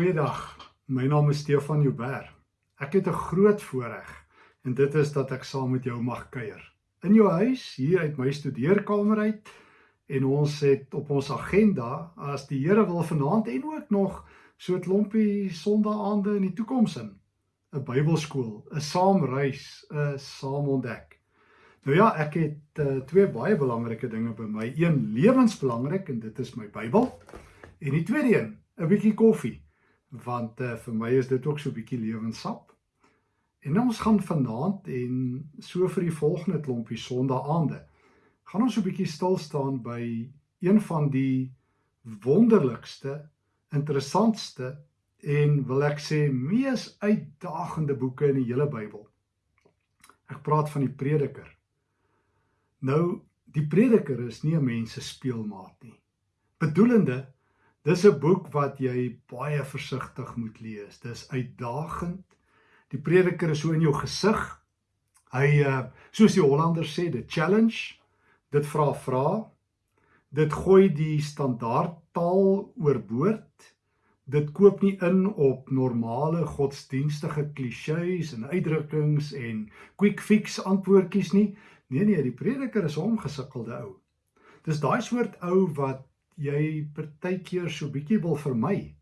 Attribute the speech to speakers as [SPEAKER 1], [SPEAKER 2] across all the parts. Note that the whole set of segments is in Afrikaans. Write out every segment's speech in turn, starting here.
[SPEAKER 1] Goeiedag. My naam is Stefan Joubert. Ek het 'n groot voorreg en dit is dat ek saam met jou mag kuier. In jou huis, hier uit my studeerkamer uit en ons het op ons agenda as die Here wil vanaand en ook nog so 'n klompie sondaande in die toekoms in 'n Bybelskool, 'n saamreis, 'n saam ontdek. Nou ja, ek het uh, twee baie belangrike dinge by my. Een lewensbelangrik en dit is my Bybel. En die tweede een, 'n bietjie koffie want uh, vir my is dit ook so 'n bietjie lewenssap. En nou ons gaan vanaand en so vir die volgende klompie sondaande gaan ons so 'n bietjie stil staan by een van die wonderlikste, interessantste en wil ek sê mees uitdagende boeke in die hele Bybel. Ek praat van die Prediker. Nou, die Prediker is nie 'n mens se speelmaat nie. Bedoelende Dis 'n boek wat jy baie versigtig moet lees. Dis uitdagend. Die prediker is so in jou gesig. Hy uh soos die Hollanders sê, the challenge. Dit vra vra. Dit gooi die standaard taal oorboord. Dit koop nie in op normale godsdienstige klisjées en uitdrukkings en quick fix antwoordjies nie. Nee nee, die prediker is 'n omgesukkelde ou. Dis daai soort ou wat jy partykeer so bietjie wil vermy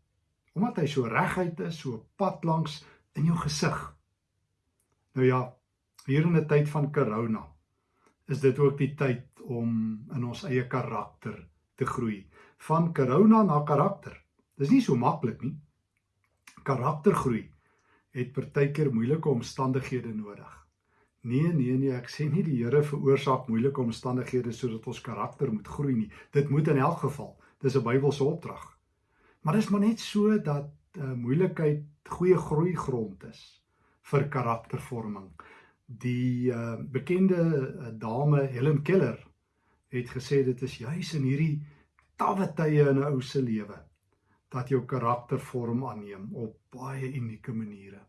[SPEAKER 1] omdat hy so reguit is, so pad langs in jou gesig. Nou ja, hier in 'n tyd van corona is dit ook die tyd om in ons eie karakter te groei. Van corona na karakter. Dis nie so maklik nie. Karaktergroei het partykeer moeilike omstandighede nodig. Nee, nee, nee, ek sê nie die Here veroorsaak moeilike omstandighede sodat ons karakter moet groei nie. Dit moet in elk geval. Dis 'n Bybelse opdrag. Maar dis maar net so dat uh, moeilikheid goeie groeigrond is vir karaktervorming. Die uh, bekende uh, dame Helen Keller het gesê dit is juis in hierdie tawwe tye in 'n ou se lewe dat jou karaktervorm aanneem op baie unieke maniere.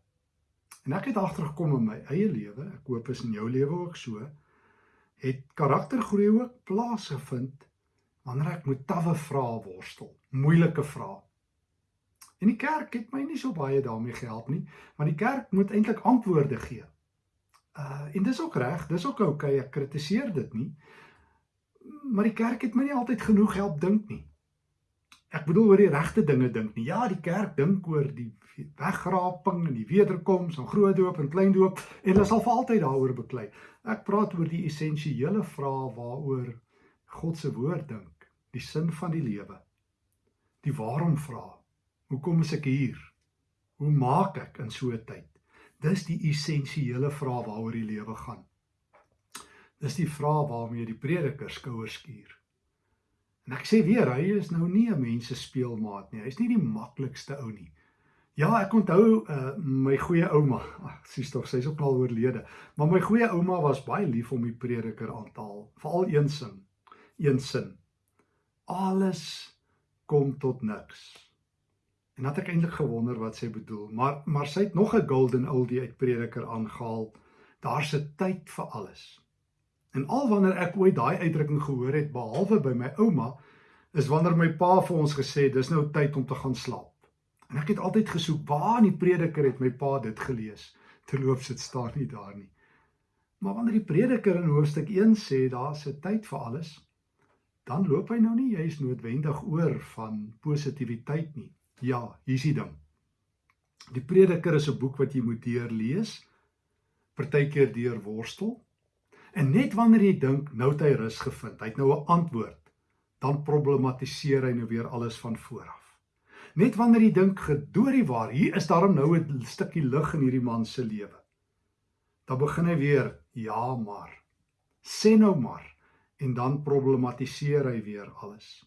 [SPEAKER 1] En ek het agtergekom in my eie lewe, ek hoop is in jou lewe ook so, het karaktergroei ook plaasgevind wanneer ek met tawwe vrae worstel, moeilike vrae. En die kerk het my nie so baie daarmee gehelp nie, want die kerk moet eintlik antwoorde gee. Uh en dis ook reg, dis ook oukei, okay, ek kritiseer dit nie. Maar die kerk het my nie altyd genoeg help dink nie. Ek bedoel oor die regte dinge dink nie. Ja, die kerk dink oor die wegraping en die wederkoms en groot doop en klein doop en hulle sal vir altyd daaroor beklei. Ek praat oor die essensiële vrae waaroor God se woord dink, die sin van die lewe. Die waarom vra. Hoekom is ek hier? Hoe maak ek in so 'n tyd? Dis die essensiële vrae waaroor die lewe gaan. Dis die vrae waarmee die prediker skouers skuur. En ek sê weer, hy is nou nie 'n mense speelmaat nie. Hy's nie die maklikste ou nie. Ja, ek onthou uh, my goeie ouma. Ag, sies tog, sy's ook al oorlede. Maar my goeie ouma was baie lief om die prediker aan te haal, veral een sin. Een sin. Alles kom tot niks. En dat ek eintlik gewonder wat sy bedoel, maar maar sy het nog 'n golden oldie uit prediker aangehaal. Daar's 'n tyd vir alles. En al wanneer ek ooit daai uitdrukking gehoor het behalwe by my ouma, is wanneer my pa vir ons gesê dis nou tyd om te gaan slaap. En ek het altyd gesoek waar in die prediker het my pa dit gelees. Terloops dit staan nie daar nie. Maar wanneer die prediker in hoofstuk 1 sê daar's 'n tyd vir alles, dan loop hy nou nie juist noodwendig oor van positiwiteit nie. Ja, hier's die ding. Die prediker is 'n boek wat jy moet deurlees, partykeer deur worstel En net wanneer jy dink nou het hy rus gevind, hy het nou 'n antwoord, dan problematiseer hy nou weer alles van voor af. Net wanneer jy dink gedoorie waar, hier is daarom nou 'n stukkie lig in hierdie man se lewe. Dan begin hy weer, ja maar. Sê nou maar en dan problematiseer hy weer alles.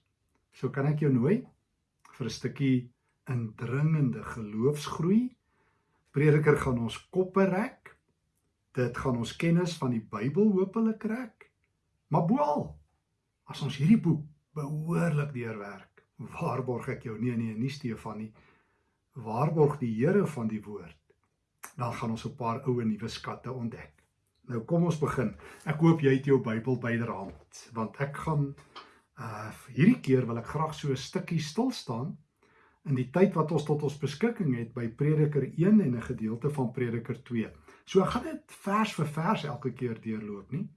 [SPEAKER 1] So kan ek jou nooi vir 'n stukkie indringende geloofsgroei. Prediker gaan ons koppe rek Dit gaan ons kennis van die Bybel hopelik rek. Maar boal, as ons hierdie boek behoorlik deurwerk, waarborg ek jou nee nee, nie Stefan nie. Waarborg die Here van die woord. Dan gaan ons 'n paar ou en nuwe skatte ontdek. Nou kom ons begin. Ek hoop jy het jou Bybel byderhand, want ek gaan uh hierdie keer wil ek graag so 'n stukkie stil staan in die tyd wat ons tot ons beskikking het by Prediker 1 en 'n gedeelte van Prediker 2. So ek gaan dit vers vir vers elke keer deurloop nie.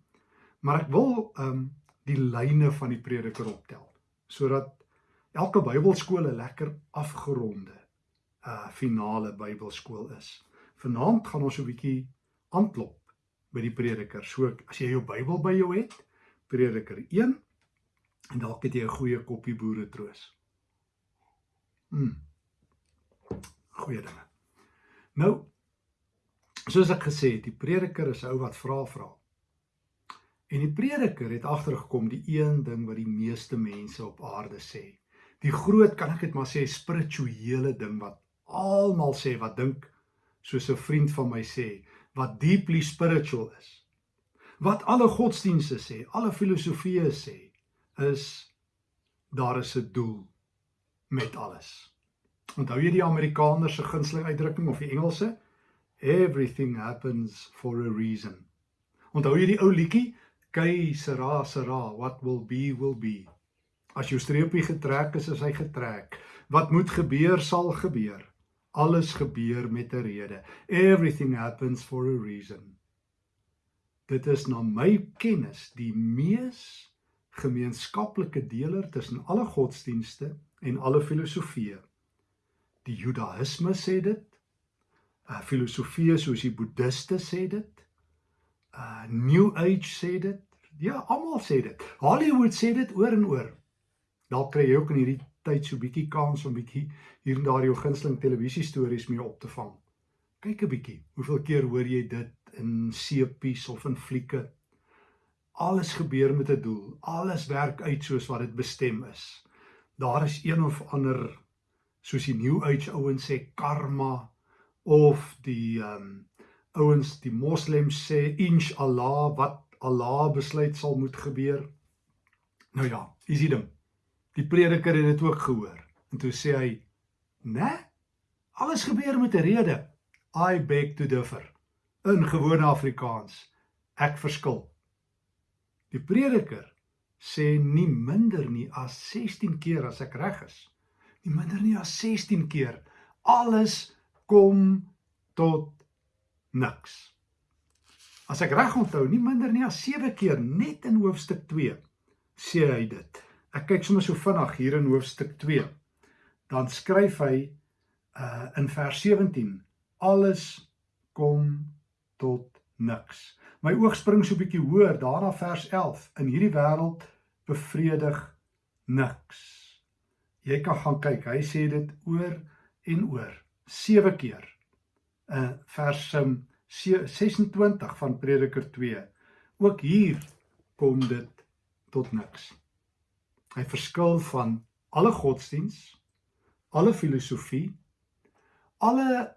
[SPEAKER 1] Maar ek wil ehm um, die lyne van die Prediker optel sodat elke Bybelskool 'n lekker afgeronde uh finale Bybelskool is. Vanaand gaan ons 'n bietjie aanklop by die Prediker. So as jy jou Bybel by jou het, Prediker 1 en dalk het jy 'n goeie koppie boere troos. Mm. Goeie dinge. Nou soos ek gesê het, die prediker is ou wat vra vra. En die prediker het agtergekom die een ding wat die meeste mense op aarde sê. Die groot kan ek dit maar sê spirituele ding wat almal sê wat dink soos 'n vriend van my sê wat deeply spiritual is. Wat alle godsdienste sê, alle filosofieë sê, is daar is 'n doel met alles. Onthou jy die Amerikaner se gunsteling uitdrukking of die Engelse? Everything happens for a reason. Onthou jy die ou liedjie? Kei sera sera, what will be will be. As jou streepie getrek is, is hy getrek. Wat moet gebeur sal gebeur. Alles gebeur met 'n rede. Everything happens for a reason. Dit is na my kennis die mees gemeenskaplike deler tussen alle godsdienste en alle filosofieë. Die Judaïsme sê dit. Uh filosofieë soos die Boeddiste sê dit. Uh New Age sê dit. Ja, almal sê dit. Hollywood sê dit oor en oor. Dalk kry jy ook in hierdie tyd so bietjie kans om bietjie hier en daar jou gunsteling televisiestories mee op te vang. Kyk 'n bietjie. Hoeveel keer hoor jy dit in seepies of in flieke? Alles gebeur met 'n doel. Alles werk uit soos wat dit bestem is daar is een of ander soos die new age ouens sê karma of die um, ouens die moslems sê inshallah wat Allah besluit sal moet gebeur. Nou ja, is dit ding. Die prediker het dit ook gehoor en toe sê hy, "Né? Alles gebeur met 'n rede. I beg to differ." In gewone Afrikaans, ek verskil. Die prediker sê nie minder nie as 16 keer as ek reg is. Nie minder nie as 16 keer. Alles kom tot niks. As ek reg onthou, nie minder nie as 7 keer net in hoofstuk 2 sê hy dit. Ek kyk sommer so vinnig hier in hoofstuk 2. Dan skryf hy uh in vers 17 alles kom tot niks. My oog spring so 'n bietjie hoër daarna vers 11. In hierdie wêreld bevredig niks. Jy kan gaan kyk. Hy sê dit oor en oor 7 keer. In vers 26 um, van Prediker 2. Ook hier kom dit tot niks. Hy verskil van alle godsdiens, alle filosofie, alle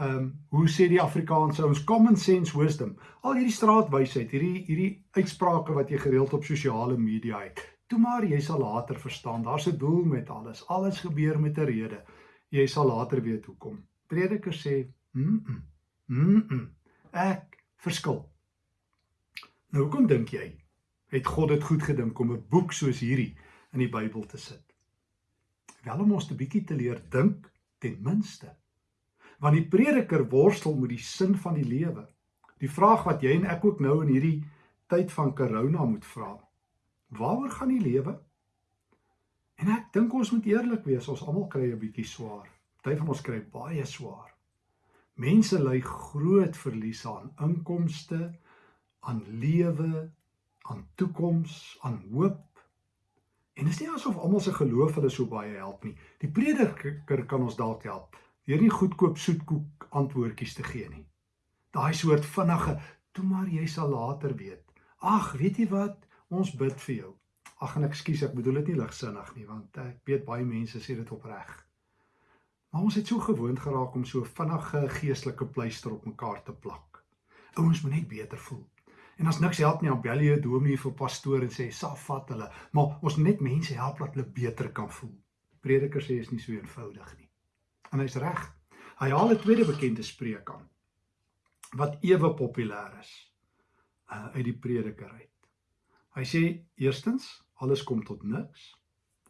[SPEAKER 1] ehm um, hoe sê die Afrikaanse ons common sense wisdom. Al hierdie straatwysheid, hierdie hierdie uitsprake wat jy gereeld op sosiale media het. Toe maar jy sal later verstaan. Daar's 'n doel met alles. Alles gebeur met 'n rede. Jy sal later weet hoekom. Prediker sê, "Mm. -mm, mm -mm, ek verskil." Nou hoekom dink jy het God dit goed gedink om 'n boek soos hierdie in die Bybel te sit? Wel om ons 'n bietjie te leer dink ten minste want die prediker worstel met die sin van die lewe. Die vraag wat jy en ek ook nou in hierdie tyd van corona moet vra. Waaroor gaan die lewe? En ek dink ons moet eerlik wees, ons almal kry 'n bietjie swaar. Party van ons kry baie swaar. Mense ly groot verliese aan inkomste, aan lewe, aan toekoms, aan hoop. En dit is nie asof almal se geloof hulle so baie help nie. Die prediker kan ons dalk help deur nie goedkoop soetkoek antwoordjies te gee nie. Daai soort vinnige, toe maar jy sal later weet. Ag, weet jy wat? Ons bid vir jou. Ag, en ekskuus, ek bedoel dit nie ligsinnig nie, want ek weet baie mense sê dit opreg. Maar ons het so gewoond geraak om so vinnige geestelike pleister op mekaar te plak. Ouens moet net beter voel. En as niks help nie, dan bel jy 'n dominee vir pastoor en sê, "Saf vat hulle." Maar ons net mense help dat hulle beter kan voel. Prediker sê is nie so eenvoudig nie. En hy's reg. Hy haal 'n tweede bekende spreek aan wat ewe populêr is uh, uit die prediker uit. Hy sê eerstens alles kom tot niks.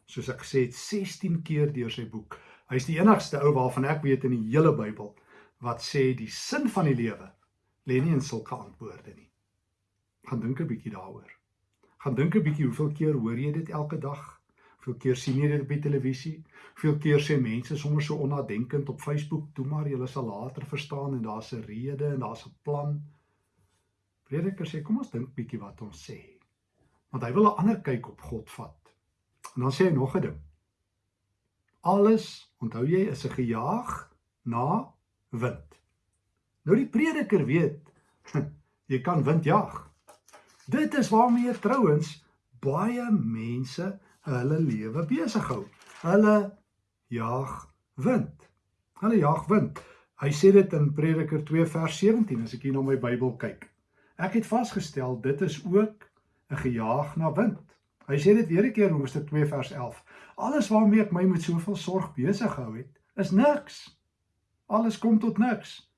[SPEAKER 1] Soos ek gesê het 16 keer deur sy boek. Hy's die enigste ou waarvan ek weet in die hele Bybel wat sê die sin van die lewe lê nie in sulke antwoorde nie. Gaan dink 'n bietjie daaroor. Gaan dink 'n bietjie hoeveel keer hoor jy dit elke dag? Hoeveel keer sien jy dit op die televisie? Hoeveel keer sê mense sommer so onnadenkend op Facebook, "Toe maar, jy sal later verstaan en daar's 'n rede en daar's 'n plan." Prediker sê, "Kom ons dink bietjie wat ons sê." Want hy wil 'n ander kyk op God vat. En dan sê hy nog 'n ding. Alles, onthou jy, is 'n gejaag na wind. Nou die prediker weet, jy kan wind jag. Dit is waarmee trouens baie mense hulle lewe besig hou. Hulle jag wind. Hulle jag wind. Hy sê dit in Prediker 2 vers 17 as ek hier na my Bybel kyk. Ek het vasgestel dit is ook 'n gejaag na wind. Hy sê dit weer 'n keer in Hoofstuk 2 vers 11. Alles waarmee ek my met soveel sorg besig hou het, is niks. Alles kom tot niks.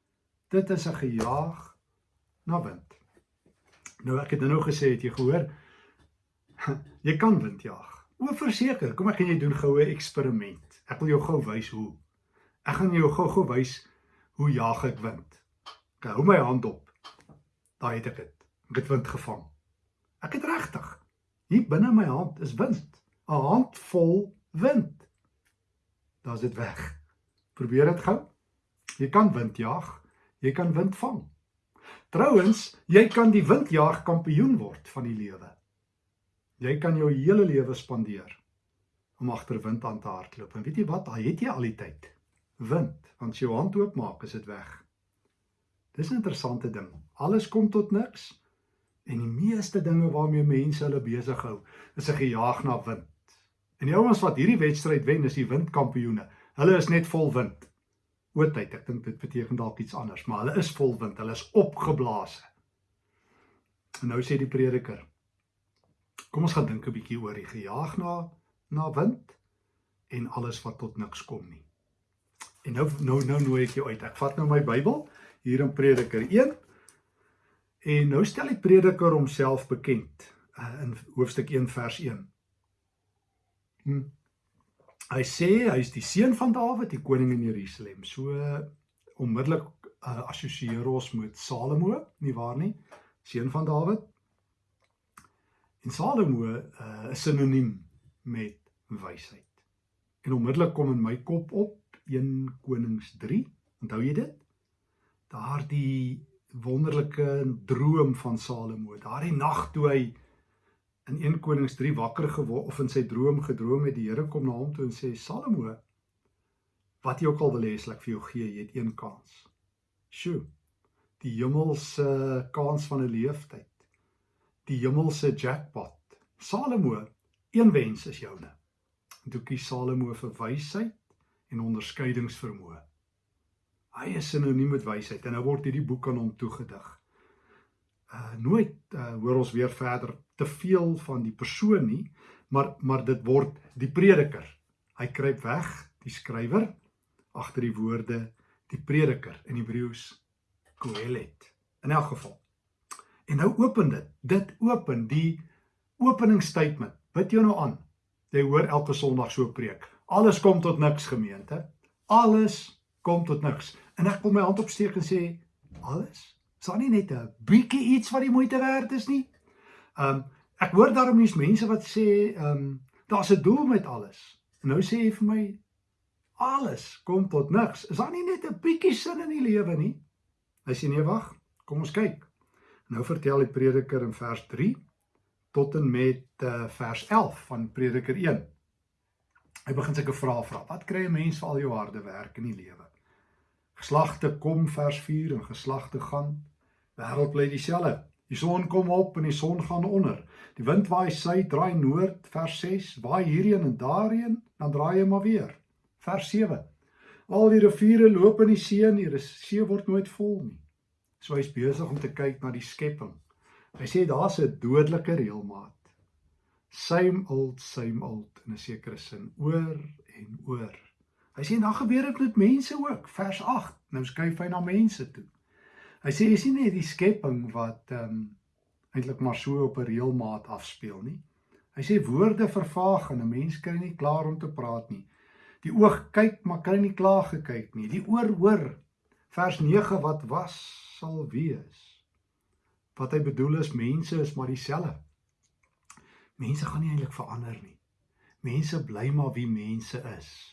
[SPEAKER 1] Dit is 'n gejaag na wind. Nou ek het nou gesê het jy gehoor jy kan wind jaag. O verseker, kom ek gaan jy doen goue eksperiment. Ek wil jou gou wys hoe. Ek gaan jou gou-gou wys hoe jaag ek wind. Ek hou my hand op. Daai het ek dit. Ek het wind gevang. Ek het regtig. Hier binne my hand is wind. 'n Hand vol wind. Daar's dit weg. Probeer dit gou. Jy kan wind jag, jy kan wind vang. Trouwens, jy kan die windjaag kampioen word van die lewe. Jy kan jou hele lewe spandeer om agter wind aan te hardloop. En weet jy wat? Al het jy al die tyd wind, want as jy jou hand oopmaak, is dit weg. Dis 'n interessante ding. Alles kom tot niks en die meeste dinge waarmee mense hulle besig hou, is 'n gejaag na wind. En die ouens wat hierdie wedstryd wen, is die windkampioene. Hulle is net vol wind oortyd. Ek dink dit beteken dalk iets anders, maar hulle is vol wind, hulle is opgeblaas. En nou sê die prediker: Kom ons gaan dink 'n bietjie oor die gejaag na na wind en alles wat tot niks kom nie. En nou nou nou nooi ek jou uit. Ek vat nou my Bybel hier in Prediker 1. En nou stel die prediker homself bekend uh, in hoofstuk 1 vers 1. Hm. Hy sê hy's die seun van Dawid, die koning in Jerusalem. So onmiddellik uh, assosieer ons met Salomo, nie waar nie? Seun van Dawid. En Salomo uh, is sinoniem met wysheid. En onmiddellik kom in my kop op 1 Konings 3. Onthou jy dit? Daardie wonderlike droom van Salomo. Daardie nag toe hy in 1 Konings 3 wakker geword of in sy droom gedroom het die Here kom na hom toe en sê Salomo wat jy ook al wil hê sal ek vir jou gee jy het een kans. Sjoe. Die hemelse kans van 'n leeftyd. Die hemelse jackpot. Salomo, een wens is joune. En toe kies Salomo vir wysheid en onderskeidingsvermoë. Hy is sinoniem met wysheid en nou word hierdie boek aan hom toegedig uh, nooit uh, hoor ons weer verder te veel van die persoon nie, maar maar dit word die prediker. Hy kruip weg, die skrywer agter die woorde die prediker in Hebreëus Kohelet. In elk geval. En nou open dit. Dit open die opening statement. Bid jou nou aan. Jy hoor elke Sondag so preek. Alles kom tot niks gemeente. Alles kom tot niks. En ek wil my hand opsteek en sê alles Is daar nie net 'n bietjie iets wat die moeite werd is nie? Um ek hoor daarom hier's mense wat sê um daar's 'n doel met alles. En nou sê jy vir my alles kom tot niks. Is daar nie net 'n bietjie sin in die lewe nie? Hy sê nee, wag. Kom ons kyk. Nou vertel die prediker in vers 3 tot en met uh, vers 11 van Prediker 1. Hy begin sulke vrae vra. Wat kry 'n mens vir al jou harde werk in die lewe? Geslagte kom vers 4 en geslagte gaan wêreld bly dieselfde. Die son kom op en die son gaan onder. Die wind waai suid, draai noord, vers 6, waai hierheen en daarheen, dan draai hy maar weer. Vers 7. Al die riviere loop in die see en die see word nooit vol nie. So hy's besig om te kyk na die skepping. Hy sê daar's 'n dodelike reëlmaat. Same old, same old in 'n sekere sin, oor en oor. Hy sê dan gebeur dit met mense ook. Vers 8. Nou skuif hy na mense toe. Hy sê jy sien net die skepping wat ehm um, eintlik maar so op 'n reëlmaat afspeel nie. Hy sê woorde vervaag en 'n mens kry nie klaar om te praat nie. Die oog kyk, maar kan nie klaar gekyk nie. Die oor hoor. Vers 9 wat was sal wees. Wat hy bedoel is mense is maar dieselfde. Mense gaan nie eintlik verander nie. Mense bly maar wie mense is.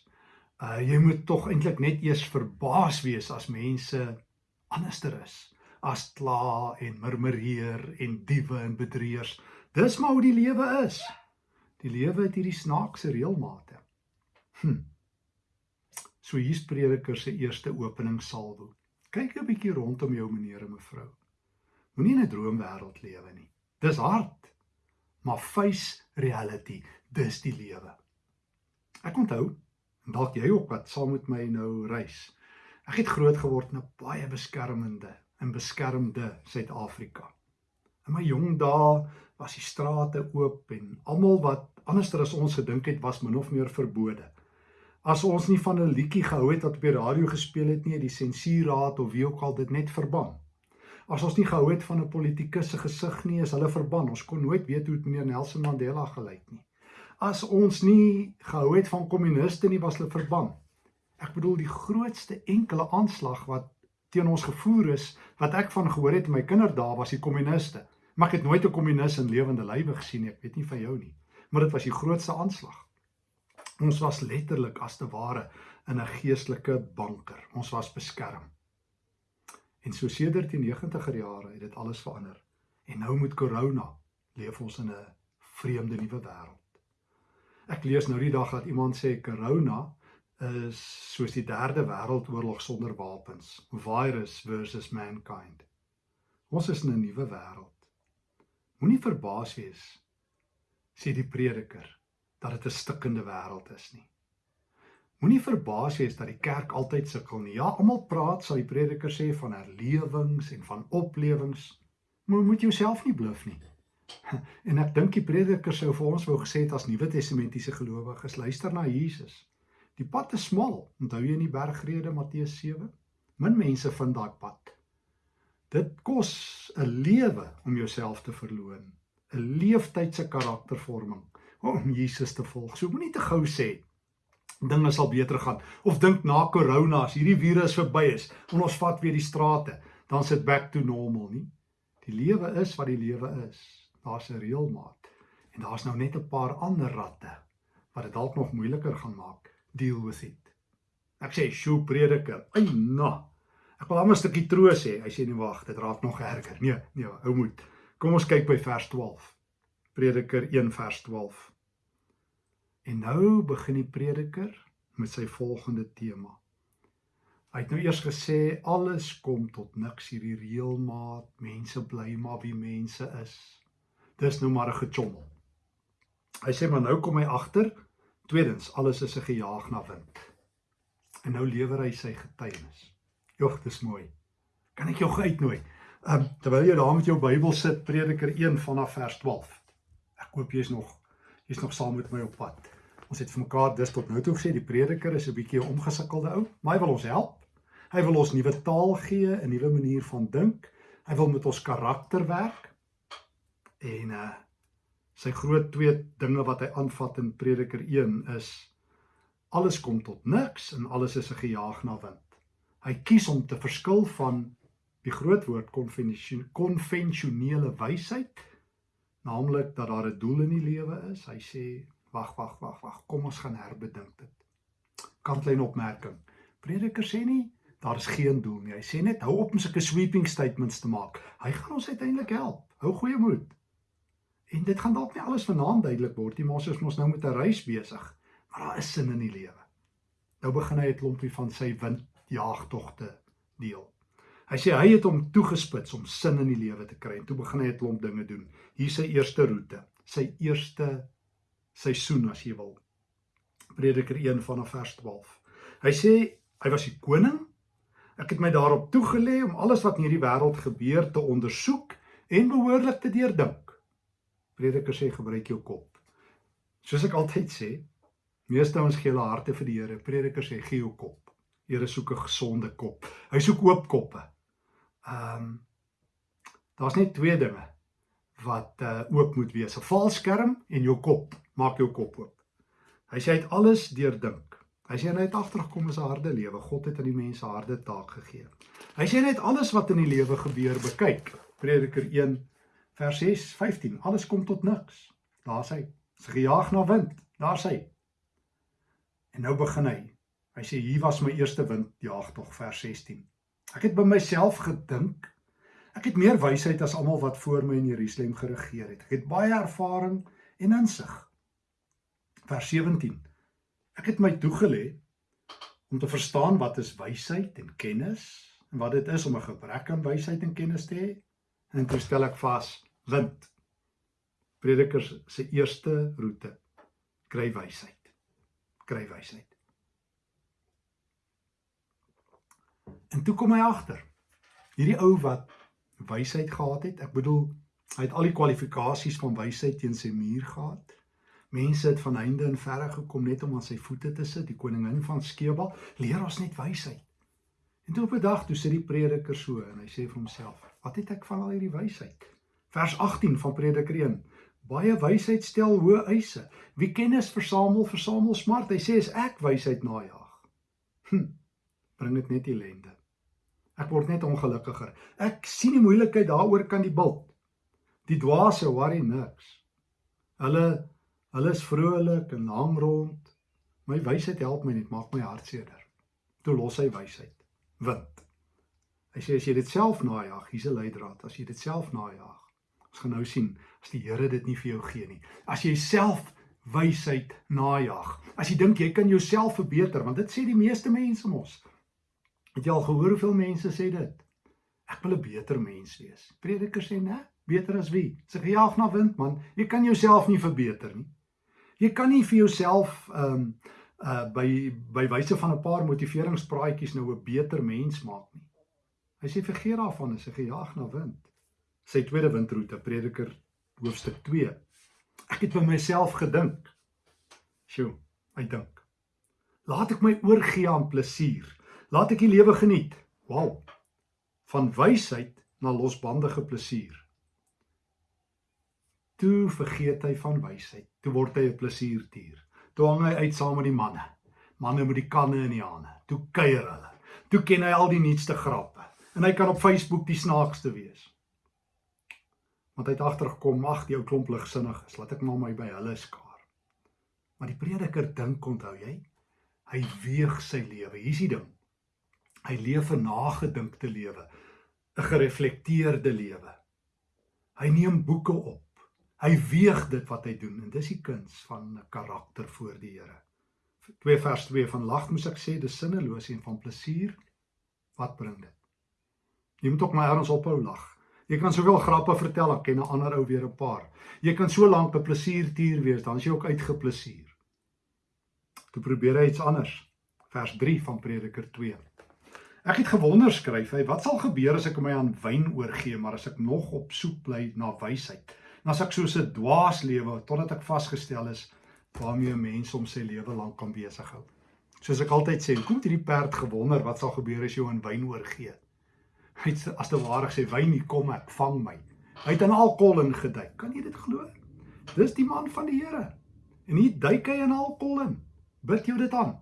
[SPEAKER 1] Uh jy moet tog eintlik net eers verbaas wees as mense anderster is as kla en murmureer en diewe en bedrieërs. Dis maar hoe die lewe is. Die lewe het hierdie snaakse reëlmate. Hm. So hier's prediker se eerste opening salwo. Kyk 'n bietjie rondom jou meneer en mevrou. Moenie in 'n droomwêreld lewe nie. Dis hard. Maar face reality, dis die lewe. Ek onthou, dalk jy ook wat saam met my nou reis. Ek het groot geword in 'n baie beskermende en beskermde Suid-Afrika. In my jong dae was die strate oop en almal wat anderster as ons gedink het was min of meer verbode. As ons nie van 'n liedjie gehou het wat op die radio gespeel het nie, die sensuurraad of wie ook al dit net verban. As ons nie gehou het van 'n politikus se gesig nie, is hulle verban. Ons kon nooit weet hoe dit meneer Nelson Mandela gelyk nie. As ons nie gehou het van kommuniste nie, was hulle verban. Ek bedoel die grootste enkele aanslag wat teen ons gevoer is, wat ek van gehoor het in my kinderdae was die kommuniste. Maar ek het nooit 'n kommunis in lewende lywe gesien nie. Ek weet nie van jou nie. Maar dit was die grootste aanslag. Ons was letterlik as te ware in 'n geestelike banker. Ons was beskerm. En so sedert die 90er jare het dit alles verander. En nou met corona leef ons in 'n vreemde nuwe wêreld. Ek lees nou die dag dat iemand sê corona is soos die derde wêreldoorlog sonder wapens, virus versus mankind. Ons is in 'n nuwe wêreld. Moenie verbaas wees sê die prediker dat dit 'n stikkende wêreld is nie. Moenie verbaas wees dat die kerk altyd sukkel nie. Ja, almal praat, sal die prediker sê van herlewings en van oplewings. Maar moet jouself nie bluf nie. En ek dink die prediker sou vir ons wou gesê het as Nuwe Testamentiese gelowiges, luister na Jesus. Die pad is smal. Onthou jy in die bergrede Matteus 7? Min mense vind daai pad. Dit kos 'n lewe om jouself te verloon, 'n leeftyd se karaktervorming om Jesus te volg. So moenie te gou sê dinge sal beter gaan of dink na corona as hierdie virus verby is en ons vat weer die strate, dan sit back to normal nie. Die lewe is wat die lewe is. Daar's 'n reëlmaat en daar's nou net 'n paar ander ratte wat dit dalk nog moeiliker gaan maak deal with it. Ek sê, "Sjoe prediker, ai na. Ek wil net 'n stukkie troos hê." Hy sê, "Nee, wag, dit raak nog erger." Nee, nee, hou moed. Kom ons kyk by vers 12. Prediker 1 vers 12. En nou begin die prediker met sy volgende tema. Hy het nou eers gesê alles kom tot niks hierdie reëlmaat, mense bly maar wie mense is. Dis nou maar 'n gechommel. Hy sê maar nou kom hy agter Tweedens, alles is 'n gejaag na wind. En nou lewer hy sy getuienis. Jogg, dis mooi. Kan ek jou uitnooi? Um, terwyl jy daar met jou Bybel sit, Prediker 1 vanaf vers 12. Ek hoop jy's nog jy's nog saam met my op pad. Ons het vir mekaar dis tot nou toe gesê die prediker is 'n bietjie 'n omgesukkelde ou, maar hy wil ons help. Hy wil ons nuwe taal gee, 'n nuwe manier van dink. Hy wil met ons karakter werk. En uh sy groot twee dinge wat hy aanvat in Prediker 1 is alles kom tot niks en alles is 'n gejaag na wind. Hy kies om te verskil van die groot woord konvensionele wysheid, naamlik dat daar 'n doel in die lewe is. Hy sê wag wag wag wag, kom ons gaan herbedink dit. Kantlyn opmerking. Prediker sê nie daar is geen doel nie. Hy sê net hou op om sulke sweeping statements te maak. Hy gaan ons uiteindelik help. Hou goeie moed. En dit gaan dalk nie alles vanaand duidelik word nie, maar ons is mos nou met 'n reis besig. Maar daar is sin in die lewe. Nou begin hy 'n klompie van sy windjaagtogte deel. Hy sê hy het hom toegespits om sin in die lewe te kry en toe begin hy 'n klomp dinge doen. Hier sy eerste roete, sy eerste seisoen as jy wil. Prediker 1 vanaf vers 12. Hy sê hy was die koning. Ek het my daarop toegelê om alles wat in hierdie wêreld gebeur te ondersoek en behoorlik te deurdink. Prediker sê gebruik jou kop. Soos ek altyd sê, meeste ons gee hulle harte vir die Here. Prediker sê gee jou kop. Here soek 'n gesonde kop. Hy soek oop koppe. Ehm um, daar's net twee dinge wat uh oop moet wees. 'n Valskerm en jou kop. Maak jou kop oop. Hy sê hy het alles deurdink. Hy sê hy het agtergekom is 'n harde lewe. God het aan die mense harde taak gegee. Hy sê net alles wat in die lewe gebeur bekyk. Prediker 1 vers 6 15. Alles kom tot niks. Daar's hy. Sy gejaag na wind. Daar's hy. En nou begin hy. Hy sê hier was my eerste windjaag tog vers 16. Ek het by myself gedink ek het meer wysheid as almal wat voor my in Jerusalem geregeer het. Ek het baie ervaring en insig. Vers 17. Ek het my toegelê om te verstaan wat is wysheid en kennis en wat dit is om 'n gebrek aan wysheid en kennis te hê. En toe stel ek vas wind. Predikers se eerste roete kry wysheid. Kry wysheid. En toe kom hy agter. Hierdie ou wat wysheid gehad het, ek bedoel, hy het al die kwalifikasies van wysheid teen sy muur gehad. Mense het van heinde en verre gekom net om aan sy voete te sit. Die koningin van Skeba leer ons net wysheid. En toe op 'n dag toe sit die prediker so en hy sê vir homself: "Wat het ek van al hierdie wysheid?" Vers 18 van Prediker 1. Baie wysheid stel hoë eise. Wie kennis versamel, versamel smart. Hy sê as ek wysheid najag, hm, bring dit net ellende. Ek word net ongelukkiger. Ek sien die moeilikheid daaroor kan die bult. Die dwaase worry niks. Hulle Hulle is vrolik en hang rond. My wysheid help my net, maak my hart seerder. Toe los hy wysheid. Wind. Hy sê as jy dit self najag, hier's 'n leidraad. As jy dit self najag, ons gaan nou sien as die Here dit nie vir jou gee nie. As jy self wysheid najag. As jy dink jy kan jouself verbeter, want dit sê die meeste mense mos. Het jy al gehoor hoeveel mense sê dit? Ek wil 'n beter mens wees. Predikers sê, "Né? Beter as wie? Sy gejaag na wind, man. Jy kan jouself nie verbeter nie." Jy kan nie vir jouself ehm um, uh by by wyse van 'n paar motiveringspraatjies nou 'n beter mens maak nie. Hy sê vergeet daarvan as jy gejaag na wind. Sy tweede windroete Prediker hoofstuk 2. Ek het by myself gedink. Sjoe, ek dink. Laat ek my oorgee aan plesier. Laat ek die lewe geniet. Wow. Van wysheid na losbandige plesier. Toe vergeet hy van wysheid. Toe word hy 'n plesierdier. Toe hang hy uit saam met die manne. Manne met die kanne in die hande. Toe kuier hulle. Toe ken hy al die nuutste grappe. En hy kan op Facebook die snaakste wees. Want hy het agtergekom, ag, die ou klomp ligsinniges, laat ek maar my by hulle skaar. Maar die prediker dink, onthou jy? Hy weeg sy lewe. Hier's die ding. Hy leef 'n nagedinkte lewe, 'n gereflekteerde lewe. Hy neem boeke op. Hy weeg dit wat hy doen en dis die kuns van 'n karakter voor die Here. 2 vers 2 van lag moet ek sê dis sinneloos en van plesier wat bring dit? Jy moet ook maar erns ophou lag. Jy kan soveel grappe vertel, dan ken 'n ander ou weer 'n paar. Jy kan so lank 'n plesiertier wees, dan is jy ook uitgeplesier. Toe probeer hy iets anders. Vers 3 van Prediker 2. Ek het gewonder skryf hy, wat sal gebeur as ek my aan wyn oorgee, maar as ek nog op soek bly na wysheid? En as ek soos 'n dwaas lewe totdat ek vasgestel is waarmee 'n mens om sy lewe lank kan besig hou. Soos ek altyd sê, kom hierdie perd gewonder wat sal gebeur as jy hom wyn oorgee. Hy het as te ware gesê wyn hier kom ek vang my. Hy het in alkohol ingeduik. Kan jy dit glo? Dis die man van die Here. En hier duik hy in alkohol in. Bid jou dit aan.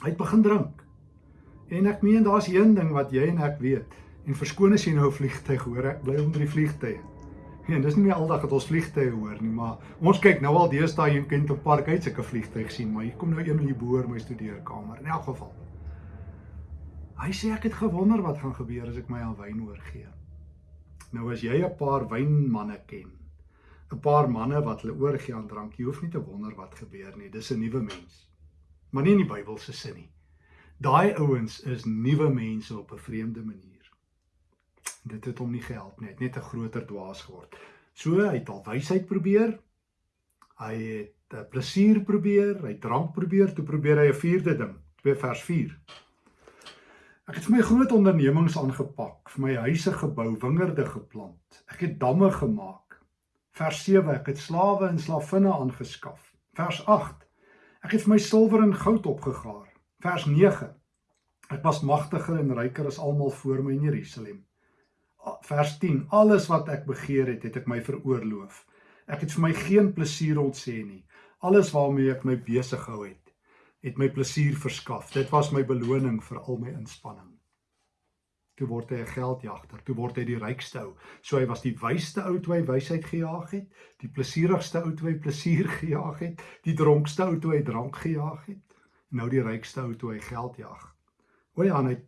[SPEAKER 1] Hy het begin drink. En ek meen daar's een ding wat jy en ek weet. En verskoon as jy nou 'n vliegtyg hoor, ek bly onder die vliegtye. Ja, dis nie aldag dat ons vliegtye hoor nie, maar ons kyk nou al deesdae in Kenton Park uit sulke vliegtye sien, maar hier kom nou een hier boor my studeerkamer in elk geval. Hy sê ek het gewonder wat gaan gebeur as ek my aan wyn oorgee. Nou as jy 'n paar wynmanne ken, 'n paar manne wat hulle oorgee aan drank, jy hoef nie te wonder wat gebeur nie. Dis 'n nuwe mens. Maar nie in die Bybel se sin nie. Daai ouens is nuwe mense op 'n vreemde manier dit het hom nie gehelp nie. Hy het net 'n groter dwaas geword. So hy het al wysheid probeer. Hy het plesier probeer, hy drank probeer, toe probeer hy 'n vierde ding, 2 vers 4. Ek het vir my groot ondernemings aangepak, vir my huise gebou, wingerde geplant. Ek het damme gemaak. Vers 7, ek het slawe en slavinne aangeskaf. Vers 8, ek het vir my silwer en goud opgegaar. Vers 9, ek was magtiger en ryker as almal voor my in Jerusalem vers 10 alles wat ek begeer het het ek my veroorloof ek het vir my geen plesier ontsê nie alles waarmee ek my besig gehou het het my plesier verskaf. Dit was my beloning vir al my inspanning. Toe word hy 'n geldjagter, toe word hy die rykste ou. So hy was die wysste ou toe hy wysheid gejaag het, die plesierigste ou toe hy plesier gejaag het, die dronkste ou toe hy drank gejaag het, en nou die rykste ou toe hy geld jag. O ja, hy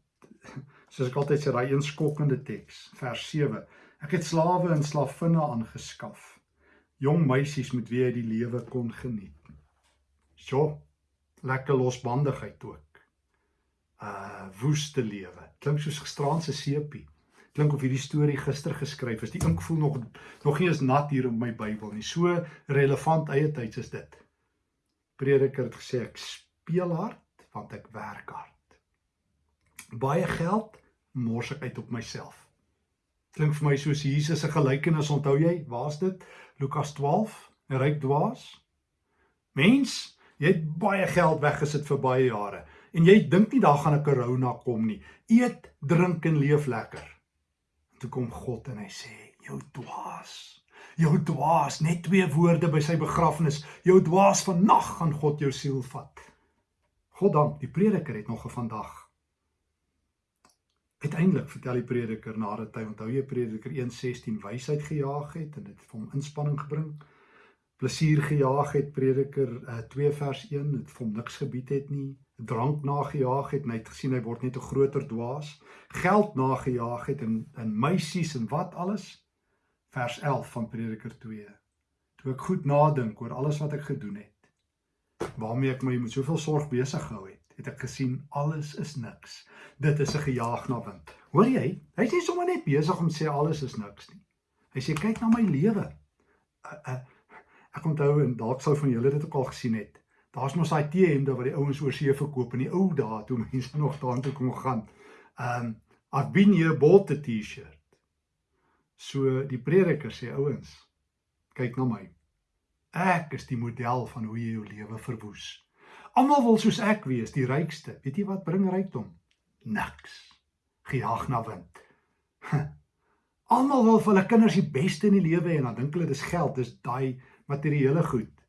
[SPEAKER 1] soos ek altyd sê, daai een skokkende teks, vers 7. Ek het slawe en slavinne aangeskaf. Jong meisies met wie hy die lewe kon geniet. So, lekker losbandigheid ook. Uh woeste lewe. Klink soos gisteraan se seepie. Klink of hierdie storie gister geskryf is. Die ink voel nog nog nie eens nat hier op my Bybel nie. So relevant eie tyds is dit. Prediker het gesê ek speel hard want ek werk hard. Baie geld mors ek uit op myself. Klink vir my soos Jesus se gelykenis, onthou jy? Waar's dit? Lukas 12, 'n ryk dwaas. Mens, jy het baie geld weggesit vir baie jare en jy dink nie daar gaan 'n corona kom nie. Eet, drink en leef lekker. En toe kom God en hy sê, "Jou dwaas. Jou dwaas, net twee woorde by sy begrafnis. Jou dwaas, vannag gaan God jou siel vat." God dank, die prediker het nog 'n vandag. Uiteindelik vertel die prediker nadat hy onthou jy prediker 1:16 wysheid gejaag het en dit vir hom inspanning gebring. Plesier gejaag het prediker uh, 2 vers 1 het hom niks gebied het nie drank nagejaag het en hy het gesien hy word net 'n groter dwaas, geld nagejaag het en in meisies en wat alles. Vers 11 van Prediker 2. Toe ek goed nadink oor alles wat ek gedoen het, waarmee ek my met soveel sorg besig gehou het, het ek gesien alles is niks. Dit is 'n gejaag na wind. Hoor jy? Hy's nie sommer net besig om sê alles is niks nie. Hy sê kyk na my lewe. Uh, uh, ek onthou en dalk sou van julle dit ook al gesien het. Daar's mos daai T-hemde wat die ouens oor see verkoop in die ou dae toe mense nog daartoe kon gaan. Um I've been here bought the T-shirt. So die prediker sê ouens, kyk na my. Ek is die model van hoe jy jou lewe verwoes. Almal wil soos ek wees, die rykste. Weet jy wat bring rykdom? Niks. Gejaag na wind. Almal wil vir hulle kinders die beste in die lewe hê en dan dink hulle dis geld, dis daai materiële goed.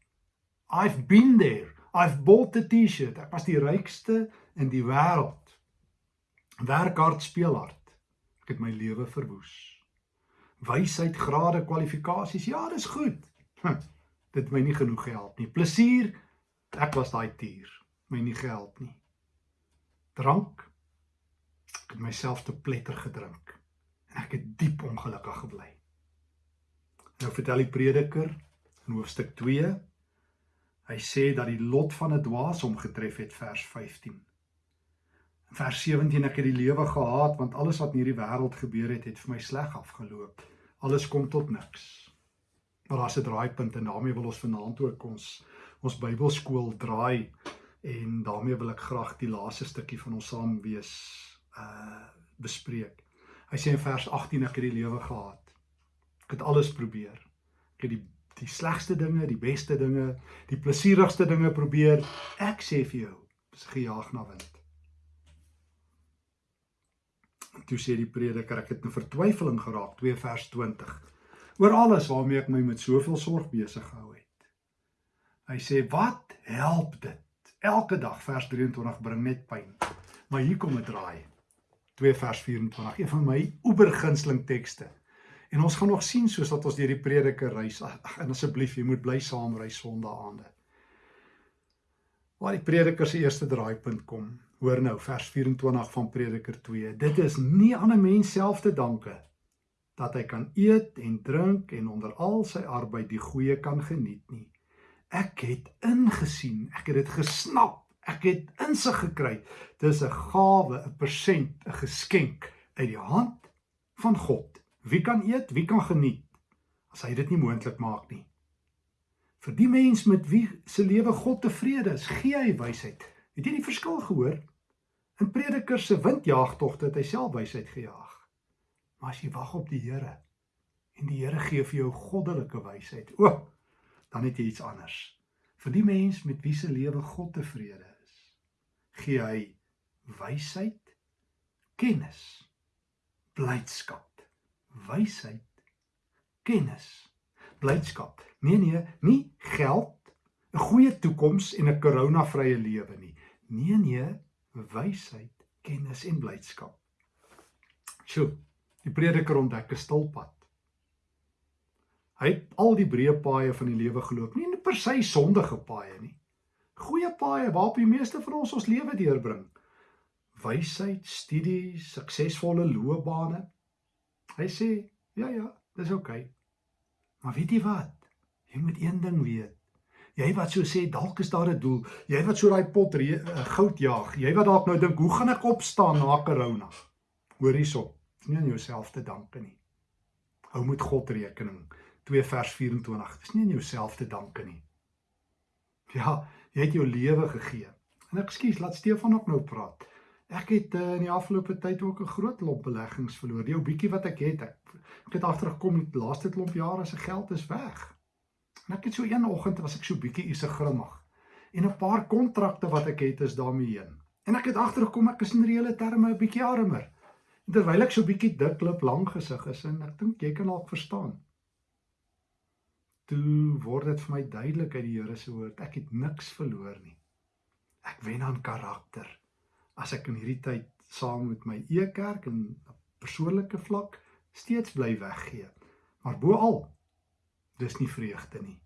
[SPEAKER 1] I've been there. I've bought the T-shirt. Ek was die rykste in die wêreld. Werk hard, speel hard. Ek het my lewe verwoes. Wysheid, grade, kwalifikasies. Ja, dis goed. Hm, dit my nie genoeg gehelp nie. Plesier. Ek was daai tier. My nie gehelp nie. Drank. Ek het myself te pletter gedrink. En ek het diep ongelukkig gebly. Nou vertel die prediker in hoofstuk Hy sê dat die lot van 'n dwaas hom getref het vers 15. In vers 17 ek het die lewe gehaat want alles wat in hierdie wêreld gebeur het het vir my sleg afgeloop. Alles kom tot niks. Maar daar's 'n draaipunt en daarmee wil ons vanaand ook ons ons Bybelskool draai en daarmee wil ek graag die laaste stukkie van ons saam wees uh bespreek. Hy sê in vers 18 ek het die lewe gehaat. Ek het alles probeer. Ek het die die slegste dinge, die beste dinge, die plesierigste dinge probeer. Ek sê vir jou, dis gejaag na wind. En toe sê die prediker, ek het 'n vertwyfeling geraak, 2 vers 20. Oor alles waarmee ek my met soveel sorg besig gehou het. Hy sê, "Wat help dit? Elke dag vers 23 bring net pyn." Maar hier kom 'n draai. 2 vers 24, een van my oebergunsteling tekste. En ons gaan nog sien soos wat ons deur die prediker reis. Ag en asseblief, jy moet bly saam ry Sondaande. Waar die prediker se eerste draaipunt kom. Hoor nou vers 24 van Prediker 2. Dit is nie aan 'n mens self te danke dat hy kan eet en drink en onder al sy arbeid die goeie kan geniet nie. Ek het ingesien, ek het dit gesnap, ek het insig gekry. Dis 'n gawe, 'n persent, 'n geskenk uit die hand van God. Wie kan eet, wie kan geniet as hy dit nie moontlik maak nie? Vir die mens met wie se lewe God tevrede is, gee hy wysheid. Het jy die verskil gehoor? In Prediker se windjaagtogte het hy self wysheid gejaag. Maar as jy wag op die Here en die Here gee vir jou goddelike wysheid, o, dan het jy iets anders. Vir die mens met wie se lewe God tevrede is, gee hy wysheid, kennis, blydskap wysheid, kennis, blydskap. Nee nee, nie geld, 'n goeie toekoms en 'n koronavrye lewe nie. Nee nee, wysheid, kennis en blydskap. Sjoe, die prediker ontdek 'n stilpad. Hy het al die breë paaie van die lewe geloop, nie per se sondige paaie nie. Goeie paaie waarop die meeste van ons ons lewe deurbring. Wysheid, studie, suksesvolle loopbane. Hy sê, ja ja, dis oukei. Okay. Maar weet jy wat? Jy moet een ding weet. Jy wat so sê dalk is daar 'n doel. Jy wat so daai pot uh, goud jaag. Jy wat dalk nou dink, hoe gaan ek opstaan na corona? Hoor hierop. Dis nie aan jouself te danke nie. Hou met God rekening. 2 vers 24. Dis nie aan jouself te danke nie. Ja, jy het jou lewe gegee. En ekskuus, laat Stefan ook nou praat. Ek het uh, in die afgelope tyd ook 'n groot klomp beleggings verloor. Die ou bietjie wat ek het, ek, ek het agtergekom die laaste klomp jare se geld is weg. En ek het so een oggend was ek so bietjie ise grimmig. En 'n paar kontrakte wat ek het is daarmee heen. En ek het agtergekom ek is in reële terme 'n bietjie armer. En terwyl ek so bietjie dik klip lank gesig is en ek dink jy kan dalk verstaan. Toe word dit vir my duidelik uit die Here se woord, ek het niks verloor nie. Ek wen aan karakter as ek in hierdie tyd saam met my e-kerk en persoonlike vlak steeds bly weggee. Maar bo al dis nie vreugde nie.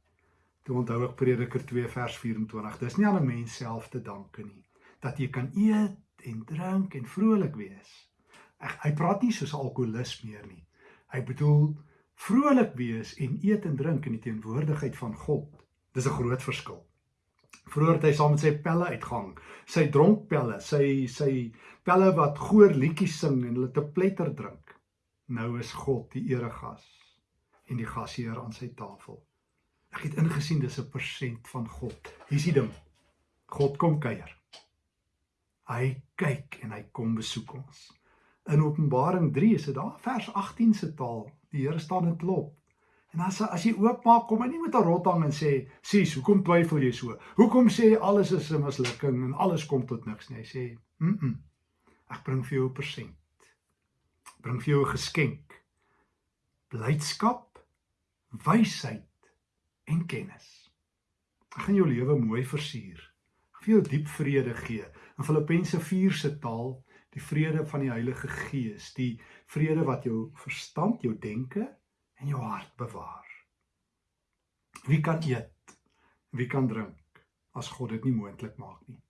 [SPEAKER 1] Toe onthou ek Prediker 2 vers 24. Dis nie aan 'n mens self te danke nie dat jy kan eet en drink en vrolik wees. Ek hy praat nie soos 'n alkolikus meer nie. Hy bedoel vrolik wees en eet en drink in die teenwoordigheid van God. Dis 'n groot verskil. Vroeger het hy saam met sy pelle uitgang, sy dronkpelle, sy sy pelle wat goor liedjies sing en hulle te pletter drink. Nou is God die eregas en die gasheer aan sy tafel. Ek het ingesien dis 'n persent van God. Hier's die ding. God kom kuier. Hy kyk en hy kom besoek ons. In Openbaring 3 is dit daar vers 18 se taal. Die Here staan in klop. En as as jy oopmaak, kom hy nie met 'n rothang en sê, "Sies, hoekom twyfel jy so? Hoekom sê jy alles is 'n mislukking en alles kom tot niks nie?" Hy sê, "Mm. -mm ek bring vir jou 'n persent. Bring vir jou 'n geskenk. Blydskap, wysheid en kennis. Ek gaan jou lewe mooi versier. Ek vir jou diep vrede gee. In Filippense 4 se taal, die vrede van die Heilige Gees, die vrede wat jou verstand, jou denke en jou hart bewaar. Wie kan eet? Wie kan drink as God dit nie moontlik maak nie?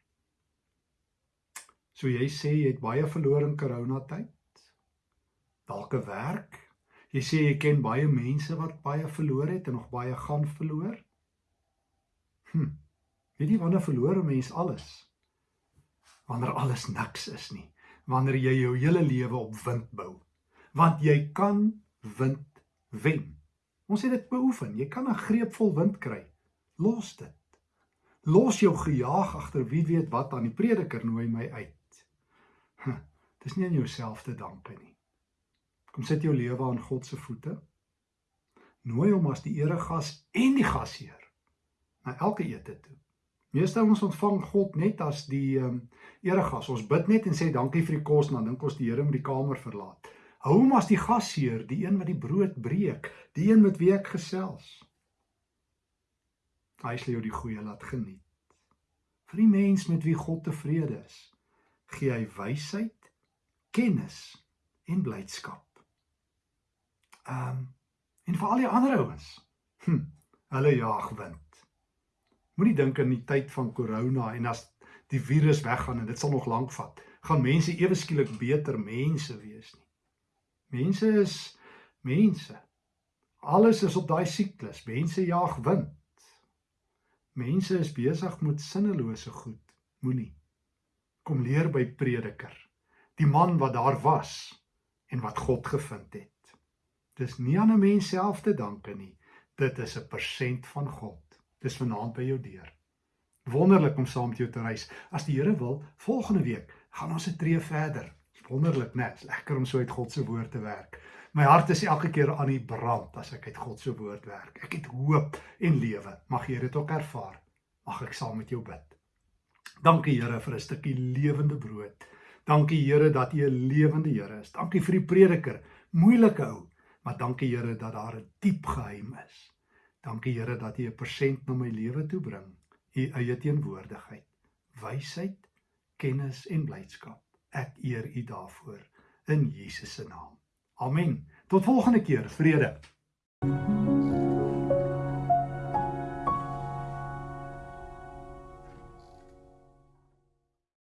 [SPEAKER 1] So jy sê jy het baie verloor in corona tyd. Dalk 'n werk. Jy sê jy ken baie mense wat baie verloor het en nog baie gaan verloor. Hm. Weet jy wanneer verloor 'n mens alles? Wanneer alles niks is nie. Wanneer jy jou hele lewe op wind bou. Want jy kan wind wen. Ons het dit beoefen. Jy kan 'n greep vol wind kry. Los dit. Los jou gejaag agter wie weet wat aan die prediker nooi my uit. Huh, dis nie aan jouself te danke nie. Kom sit jou lewe aan God se voete. Nooi hom as die eregas en die gasheer na elke ete toe. Meeste ons ontvang God net as die um, eregas. Ons bid net en sê dankie vir die kos en dan dink ons die Here moet die kamer verlaat. Hou hom as die gasheer, die een wat die brood breek, die een met wie ek gesels. Hy sal jou die goeie laat geniet. Vir die mens met wie God tevrede is, gee hy wysheid, kennis en blydskap. Ehm um, en vir al die ander ouens. Hm, hulle jaag wind. Moenie dink aan die tyd van corona en as die virus weggaan en dit sal nog lank vat, gaan mense ewe skielik beter mense wees nie. Mense is mense. Alles is op daai siklus. Mense jaag wind. Mense is besig met sinnelose goed. Moenie kom leer by prediker. Die man wat daar was en wat God gevind het. Dis nie aan 'n mens self te danke nie. Dit is 'n persent van God. Dis vanaand by jou deur. Wonderlik om saam met jou te reis. As die Here wil, volgende week gaan ons 'n tree verder wonderlik, né? Dis lekker om so uit God se woord te werk. My hart is elke keer aan die brand as ek uit God se woord werk. Ek het hoop en lewe. Mag jy dit ook ervaar. Mag ek saam met jou bid. Dankie Here vir 'n stukkie lewende brood. Dankie Here dat U 'n lewende Here is. Dankie vir die prediker, moeilike ou, maar dankie Here dat daar 'n diep geheim is. Dankie Here dat U 'n persent na my lewe toe bring. U eie teenwoordigheid, wysheid kennis en blydskap. Ek eer U daarvoor in Jesus se naam. Amen. Tot volgende keer. Vrede. thank you